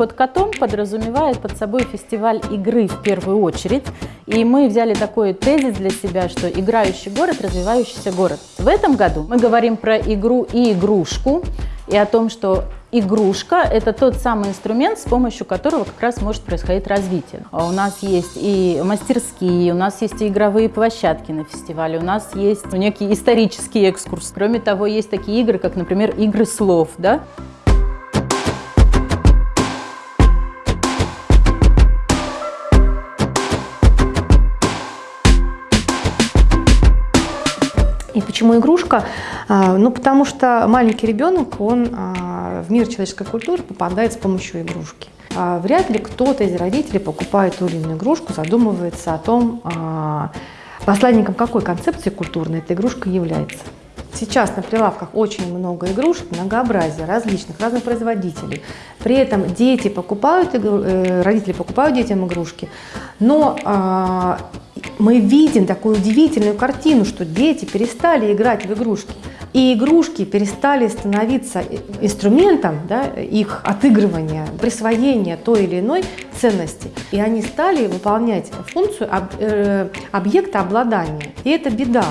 Под котом подразумевает под собой фестиваль игры в первую очередь. И мы взяли такой тезис для себя, что играющий город, развивающийся город. В этом году мы говорим про игру и игрушку, и о том, что игрушка – это тот самый инструмент, с помощью которого как раз может происходить развитие. А у нас есть и мастерские, у нас есть и игровые площадки на фестивале, у нас есть некий исторический экскурс. Кроме того, есть такие игры, как, например, игры слов. Да? И почему игрушка? А, ну, потому что маленький ребенок, он а, в мир человеческой культуры попадает с помощью игрушки. А, вряд ли кто-то из родителей покупает ту или иную игрушку, задумывается о том, посланником какой концепции культурной эта игрушка является. Сейчас на прилавках очень много игрушек, многообразие различных, разных производителей. При этом дети покупают, э, родители покупают детям игрушки, но мы видим такую удивительную картину, что дети перестали играть в игрушки. И игрушки перестали становиться инструментом да, их отыгрывания, присвоения той или иной ценности. И они стали выполнять функцию э, объекта обладания. И это беда.